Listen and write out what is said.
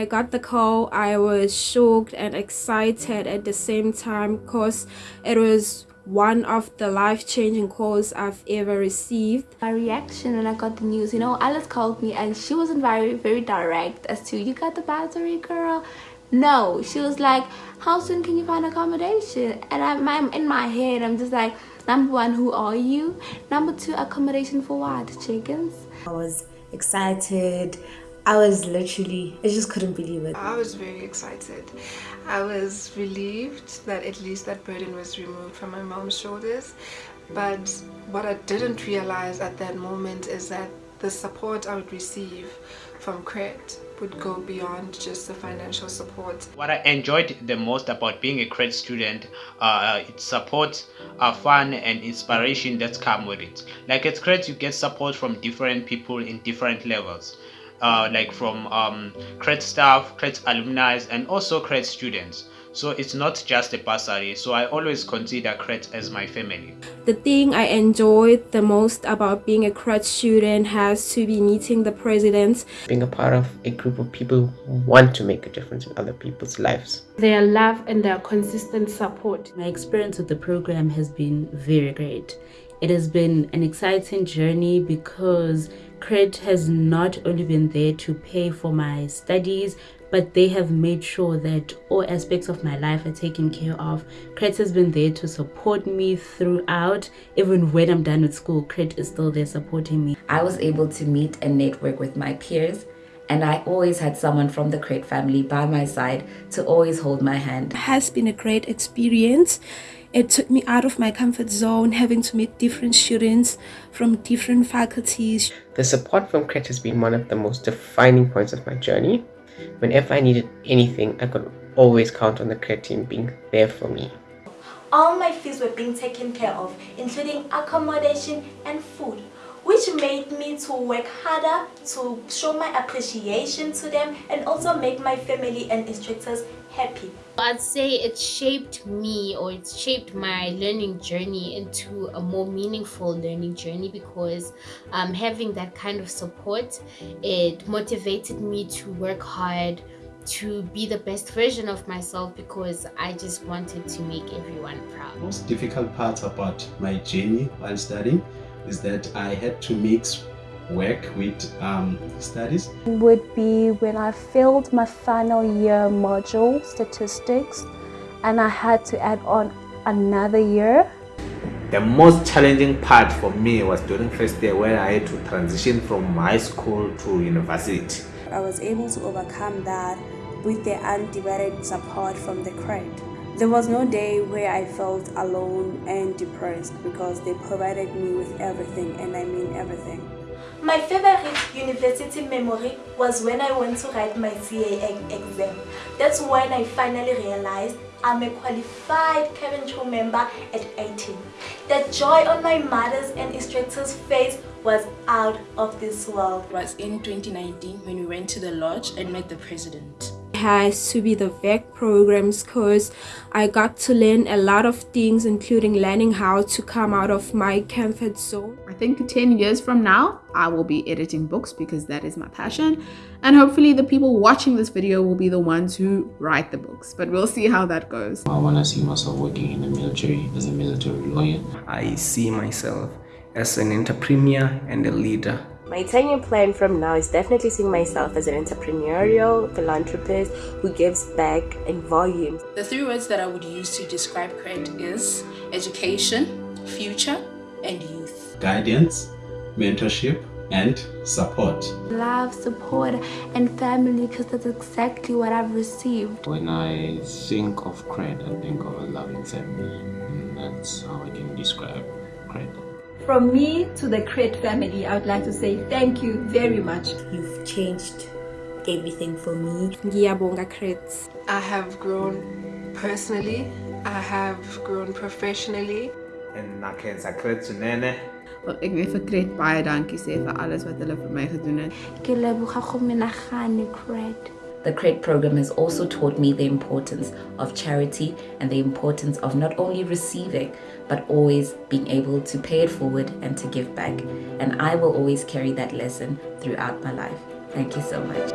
When I got the call, I was shocked and excited at the same time because it was one of the life-changing calls I've ever received. My reaction when I got the news, you know, Alice called me and she wasn't very, very direct as to, you got the battery, girl? No, she was like, how soon can you find accommodation? And I'm, I'm in my head, I'm just like, number one, who are you? Number two, accommodation for what? Chickens? I was excited. I was literally, I just couldn't believe it. I was very excited. I was relieved that at least that burden was removed from my mom's shoulders. But what I didn't realize at that moment is that the support I would receive from CRET would go beyond just the financial support. What I enjoyed the most about being a CRET student, uh, it's support, uh, fun and inspiration that come with it. Like at CRET you get support from different people in different levels uh, like from um, CRET staff, CRET alumni, and also CRET students. So it's not just a bursary, so I always consider CRET as my family. The thing I enjoyed the most about being a CRET student has to be meeting the president. Being a part of a group of people who want to make a difference in other people's lives. Their love and their consistent support. My experience with the program has been very great. It has been an exciting journey because CRET has not only been there to pay for my studies, but they have made sure that all aspects of my life are taken care of. CRET has been there to support me throughout. Even when I'm done with school, CRET is still there supporting me. I was able to meet and network with my peers and I always had someone from the CRET family by my side to always hold my hand. It has been a great experience. It took me out of my comfort zone, having to meet different students from different faculties. The support from CRET has been one of the most defining points of my journey. Whenever I needed anything, I could always count on the CRET team being there for me. All my fees were being taken care of, including accommodation and food which made me to work harder to show my appreciation to them and also make my family and instructors happy. I'd say it shaped me or it shaped my learning journey into a more meaningful learning journey because um, having that kind of support, it motivated me to work hard, to be the best version of myself because I just wanted to make everyone proud. Most difficult part about my journey while studying is that I had to mix work with um, studies? Would be when I failed my final year module, statistics, and I had to add on another year. The most challenging part for me was during first year when I had to transition from high school to university. I was able to overcome that with the undivided support from the CRET. There was no day where I felt alone and depressed because they provided me with everything and I mean everything. My favorite university memory was when I went to write my CA exam. That's when I finally realized I'm a qualified cabin crew member at 18. The joy on my mother's and instructor's face was out of this world. It was in 2019 when we went to the lodge and met the president has to be the VEC programs because I got to learn a lot of things including learning how to come out of my comfort zone. I think 10 years from now I will be editing books because that is my passion and hopefully the people watching this video will be the ones who write the books but we'll see how that goes. I want to see myself working in the military as a military lawyer. I see myself as an entrepreneur and a leader my 10-year plan from now is definitely seeing myself as an entrepreneurial philanthropist who gives back in volumes. The three words that I would use to describe CRET is education, future, and youth. Guidance, mentorship, and support. Love, support, and family because that's exactly what I've received. When I think of CRET, I think of a loving family. And that's how I can describe CRET. From me to the CRET family, I would like to say thank you very much. You've changed everything for me. Ngiyabonga CRET. I have grown personally. I have grown professionally. En nakhensa CRET swinene. Wel, ek wil vir CRET baie dankie sê vir alles wat hulle vir my gedoen het. Ke leboga go menagane CRET. The CRET program has also taught me the importance of charity and the importance of not only receiving, but always being able to pay it forward and to give back. And I will always carry that lesson throughout my life. Thank you so much.